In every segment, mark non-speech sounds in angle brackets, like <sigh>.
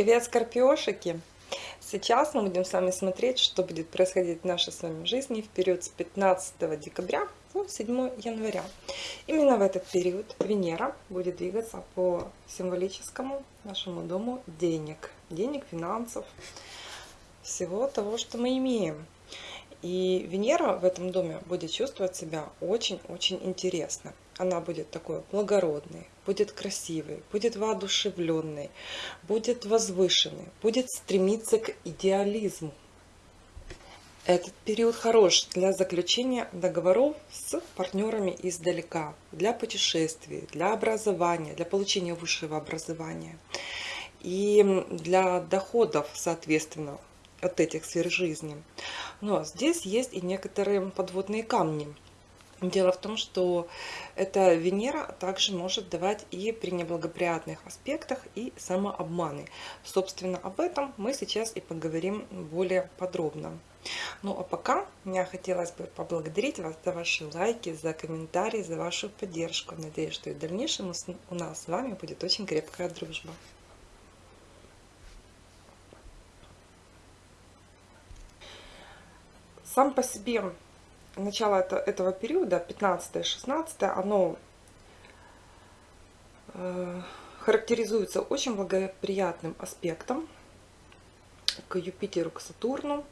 Привет, скорпиошики! Сейчас мы будем с вами смотреть, что будет происходить в нашей с вами жизни в период с 15 декабря по 7 января. Именно в этот период Венера будет двигаться по символическому нашему дому денег. Денег, финансов, всего того, что мы имеем. И Венера в этом доме будет чувствовать себя очень-очень интересно. Она будет такой благородной, будет красивой, будет воодушевленной, будет возвышенной, будет стремиться к идеализму. Этот период хорош для заключения договоров с партнерами издалека, для путешествий, для образования, для получения высшего образования и для доходов, соответственно, от этих сфер жизни. Но здесь есть и некоторые подводные камни. Дело в том, что эта Венера также может давать и при неблагоприятных аспектах, и самообманы. Собственно, об этом мы сейчас и поговорим более подробно. Ну а пока мне хотелось бы поблагодарить вас за ваши лайки, за комментарии, за вашу поддержку. Надеюсь, что и в дальнейшем у нас с вами будет очень крепкая дружба. Сам по себе начало это, этого периода, 15-16, оно э, характеризуется очень благоприятным аспектом к Юпитеру, к Сатурну.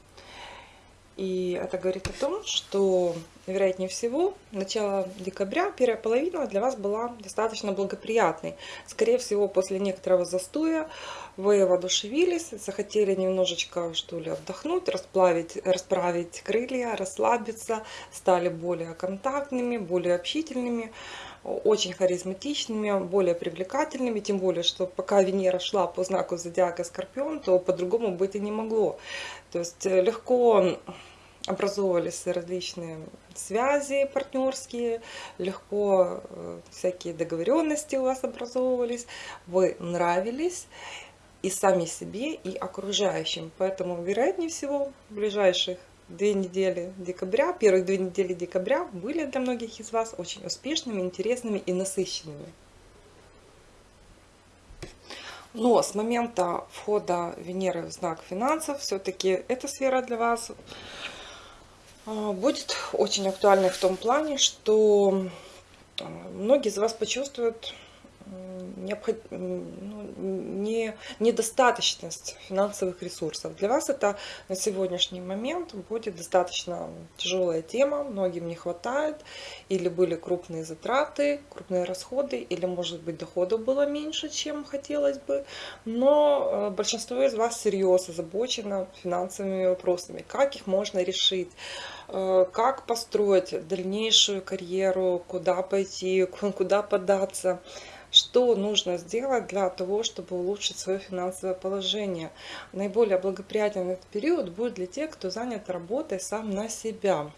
И это говорит о том, что, вероятнее всего, начало декабря, первая половина для вас была достаточно благоприятной. Скорее всего, после некоторого застоя вы воодушевились, захотели немножечко, что ли, отдохнуть, расплавить, расправить крылья, расслабиться, стали более контактными, более общительными, очень харизматичными, более привлекательными, тем более, что пока Венера шла по знаку зодиака Скорпион, то по-другому быть и не могло. То есть э, легко образовывались различные связи партнерские, легко э, всякие договоренности у вас образовывались, вы нравились и сами себе, и окружающим. Поэтому, вероятнее всего, в ближайших две недели декабря, первых две недели декабря были для многих из вас очень успешными, интересными и насыщенными. Но с момента входа Венеры в знак финансов, все-таки эта сфера для вас будет очень актуальной в том плане, что а, многие из вас почувствуют необход... ну, не... недостаточность финансовых ресурсов. Для вас это на сегодняшний момент будет достаточно тяжелая тема, многим не хватает, или были крупные затраты, крупные расходы, или, может быть, доходов было меньше, чем хотелось бы, но э, большинство из вас серьезно озабочено финансовыми вопросами, как их можно решить, э, как построить дальнейшую карьеру, куда пойти, куда податься, что нужно сделать для того, чтобы улучшить свое финансовое положение. Наиболее благоприятен этот период будет для тех, кто занят работой сам на себя.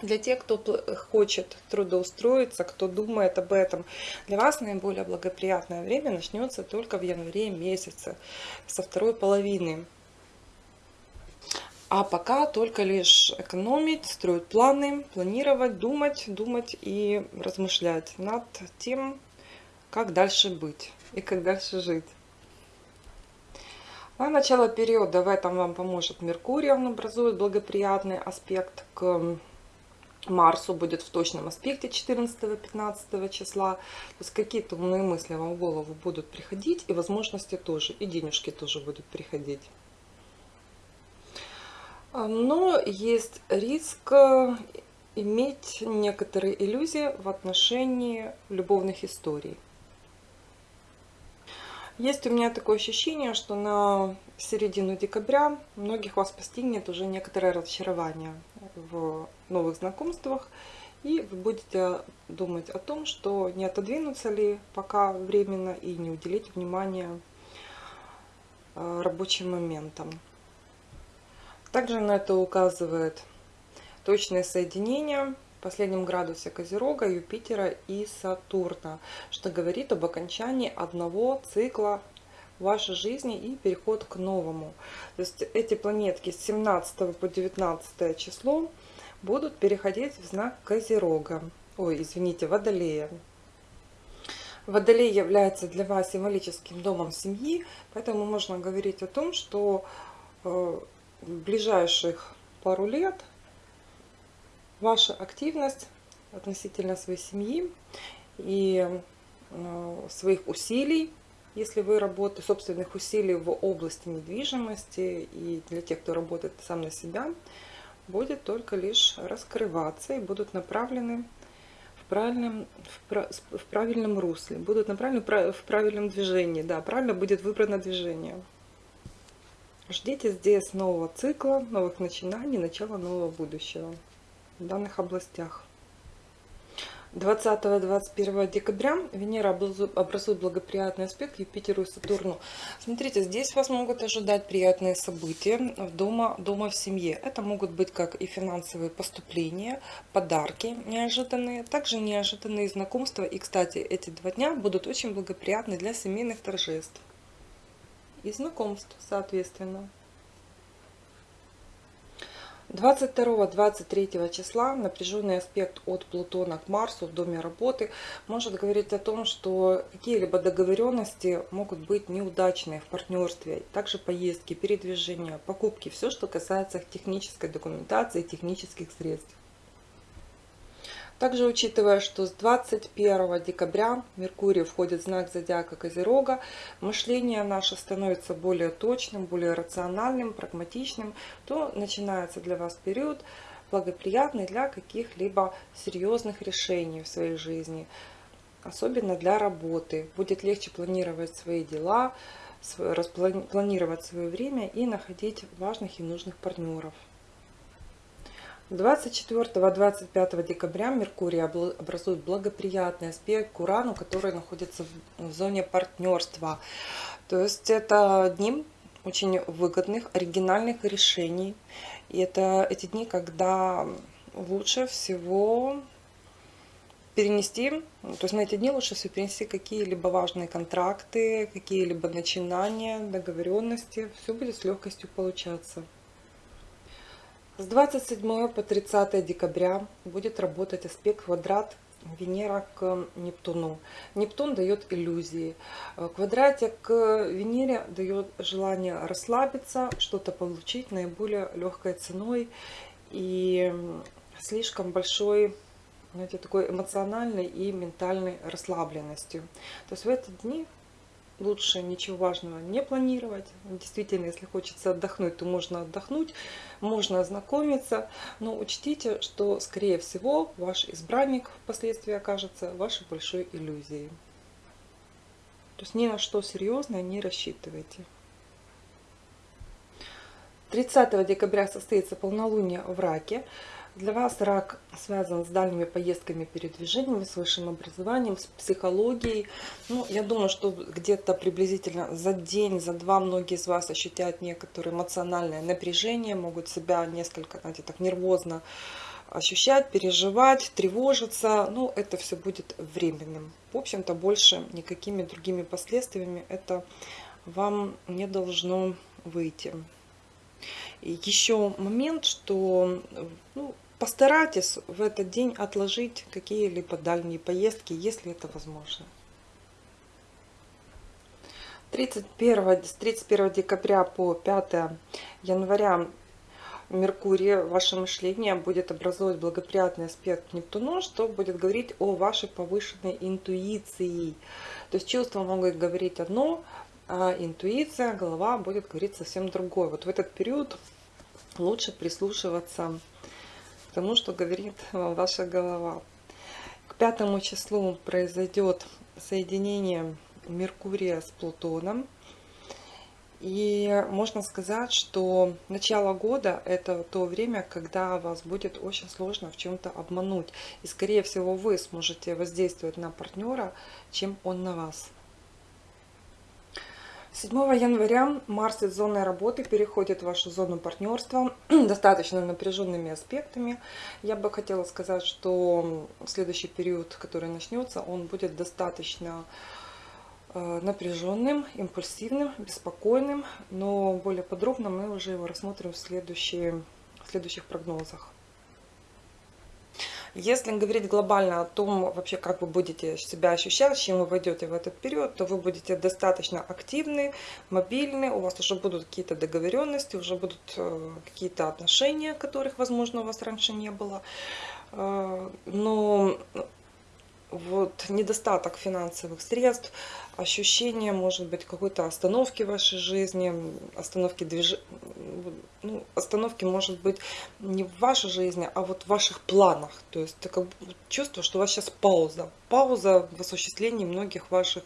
Для тех, кто хочет трудоустроиться, кто думает об этом, для вас наиболее благоприятное время начнется только в январе месяце, со второй половины. А пока только лишь экономить, строить планы, планировать, думать, думать и размышлять над тем, как дальше быть и как дальше жить. На начало периода в этом вам поможет Меркурий, он образует благоприятный аспект к Марсу, будет в точном аспекте 14-15 числа. То есть какие-то умные мысли вам в голову будут приходить, и возможности тоже, и денежки тоже будут приходить. Но есть риск иметь некоторые иллюзии в отношении любовных историй. Есть у меня такое ощущение, что на середину декабря многих вас постигнет уже некоторое разочарование в новых знакомствах. И вы будете думать о том, что не отодвинуться ли пока временно и не уделить внимания э, рабочим моментам. Также на это указывает точное соединение последнем градусе Козерога, Юпитера и Сатурна, что говорит об окончании одного цикла вашей жизни и переход к новому. То есть эти планетки с 17 по 19 число будут переходить в знак Козерога. Ой, извините, Водолея. Водолей является для вас символическим домом семьи, поэтому можно говорить о том, что э, в ближайших пару лет ваша активность относительно своей семьи и э, своих усилий, если вы работаете, собственных усилий в области недвижимости и для тех, кто работает сам на себя, будет только лишь раскрываться и будут направлены правильном, в, в правильном русле, будут направлены в правильном движении. Да, правильно будет выбрано движение. Ждите здесь нового цикла, новых начинаний, начала нового будущего в данных областях. 20-21 декабря Венера образует благоприятный аспект Юпитеру и Сатурну. Смотрите, здесь вас могут ожидать приятные события дома, дома в семье. Это могут быть как и финансовые поступления, подарки неожиданные, также неожиданные знакомства. И, кстати, эти два дня будут очень благоприятны для семейных торжеств и знакомств, соответственно. 22-23 числа напряженный аспект от Плутона к Марсу в доме работы может говорить о том, что какие-либо договоренности могут быть неудачные в партнерстве. Также поездки, передвижения, покупки, все, что касается технической документации, технических средств. Также учитывая, что с 21 декабря Меркурий входит в знак зодиака Козерога, мышление наше становится более точным, более рациональным, прагматичным, то начинается для вас период благоприятный для каких-либо серьезных решений в своей жизни, особенно для работы. Будет легче планировать свои дела, распланировать свое время и находить важных и нужных партнеров. 24-25 декабря Меркурий образует благоприятный аспект к Урану, который находится в зоне партнерства. То есть это дни очень выгодных, оригинальных решений. И это эти дни, когда лучше всего перенести, то есть на эти дни лучше всего перенести какие-либо важные контракты, какие-либо начинания, договоренности. Все будет с легкостью получаться. С 27 по 30 декабря будет работать аспект квадрат Венера к Нептуну. Нептун дает иллюзии. Квадратик к Венере дает желание расслабиться, что-то получить наиболее легкой ценой и слишком большой знаете, такой эмоциональной и ментальной расслабленностью. То есть в эти дни лучше ничего важного не планировать. Действительно, если хочется отдохнуть, то можно отдохнуть, можно ознакомиться, но учтите, что, скорее всего, ваш избранник впоследствии окажется вашей большой иллюзией. То есть ни на что серьезное не рассчитывайте. 30 декабря состоится полнолуние в Раке. Для вас рак связан с дальними поездками, передвижениями, с высшим образованием, с психологией. Ну, я думаю, что где-то приблизительно за день, за два многие из вас ощутят некоторое эмоциональное напряжение, могут себя несколько, знаете, так нервозно ощущать, переживать, тревожиться. Ну, это все будет временным. В общем-то, больше никакими другими последствиями это вам не должно выйти. И еще момент, что ну, Постарайтесь в этот день отложить какие-либо дальние поездки, если это возможно. 31, с 31 декабря по 5 января Меркурий, ваше мышление будет образовывать благоприятный аспект к Нептуну, что будет говорить о вашей повышенной интуиции. То есть чувства могут говорить одно, а интуиция, голова будет говорить совсем другое. Вот в этот период лучше прислушиваться тому, что говорит <laughs> вам ваша голова. К пятому числу произойдет соединение Меркурия с Плутоном. И можно сказать, что начало года это то время, когда вас будет очень сложно в чем-то обмануть. И скорее всего вы сможете воздействовать на партнера, чем он на вас. 7 января Марс из зоны работы переходит в вашу зону партнерства <clears throat> достаточно напряженными аспектами. Я бы хотела сказать, что следующий период, который начнется, он будет достаточно э, напряженным, импульсивным, беспокойным, но более подробно мы уже его рассмотрим в, в следующих прогнозах. Если говорить глобально о том, вообще как вы будете себя ощущать, с чем вы войдете в этот период, то вы будете достаточно активны, мобильны, у вас уже будут какие-то договоренности, уже будут э, какие-то отношения, которых, возможно, у вас раньше не было. Э, но вот недостаток финансовых средств, ощущение, может быть, какой-то остановки в вашей жизни, остановки движ... ну, остановки, может быть, не в вашей жизни, а вот в ваших планах. То есть такое чувство, что у вас сейчас пауза. Пауза в осуществлении многих ваших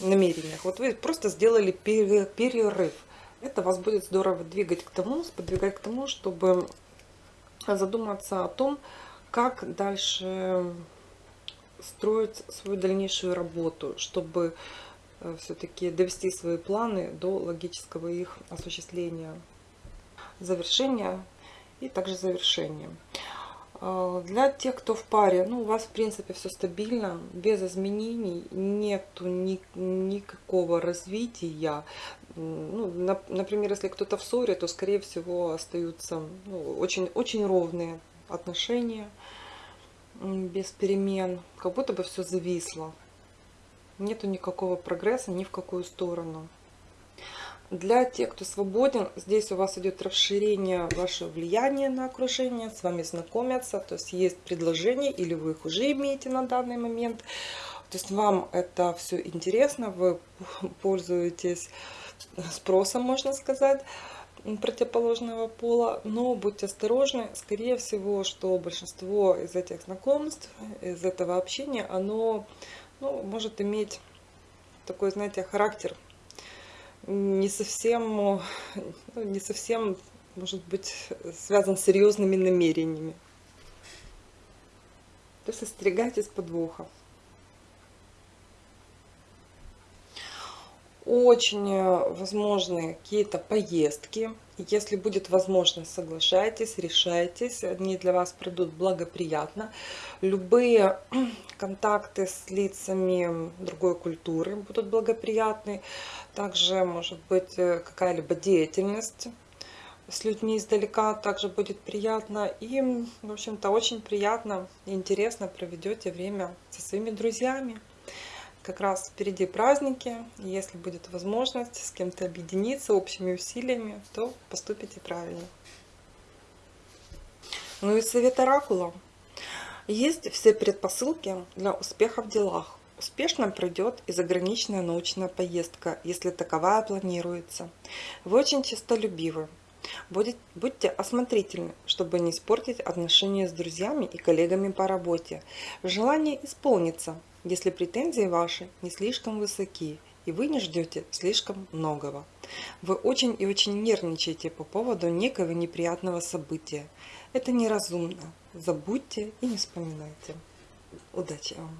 намерений. Вот вы просто сделали перерыв. Это вас будет здорово двигать к тому, сподвигать к тому, чтобы задуматься о том, как дальше строить свою дальнейшую работу, чтобы э, все-таки довести свои планы до логического их осуществления, завершения и также завершения. А, для тех, кто в паре, ну, у вас, в принципе, все стабильно, без изменений, нету ни, никакого развития. Ну, на, например, если кто-то в ссоре, то, скорее всего, остаются ну, очень, очень ровные отношения, без перемен, как будто бы все зависло. Нету никакого прогресса ни в какую сторону. Для тех, кто свободен, здесь у вас идет расширение вашего влияния на окружение, с вами знакомятся, то есть есть предложение, или вы их уже имеете на данный момент. То есть вам это все интересно, вы пользуетесь спросом, можно сказать противоположного пола, но будьте осторожны, скорее всего, что большинство из этих знакомств, из этого общения, оно ну, может иметь такой, знаете, характер не совсем, ну, не совсем, может быть, связан с серьезными намерениями. То есть остерегайтесь подвоха. Очень э, возможны какие-то поездки. Если будет возможность, соглашайтесь, решайтесь. Они для вас придут благоприятно. Любые <clears throat> контакты с лицами другой культуры будут благоприятны. Также может быть э, какая-либо деятельность с людьми издалека также будет приятно. И, в общем-то, очень приятно и интересно проведете время со своими друзьями как раз впереди праздники. Если будет возможность с кем-то объединиться общими усилиями, то поступите правильно. Ну и совет оракула. Есть все предпосылки для успеха в делах. Успешно пройдет и заграничная научная поездка, если таковая планируется. Вы очень честолюбивы. Будьте осмотрительны, чтобы не испортить отношения с друзьями и коллегами по работе. Желание исполнится, если претензии ваши не слишком высоки и вы не ждете слишком многого. Вы очень и очень нервничаете по поводу некого неприятного события. Это неразумно. Забудьте и не вспоминайте. Удачи вам!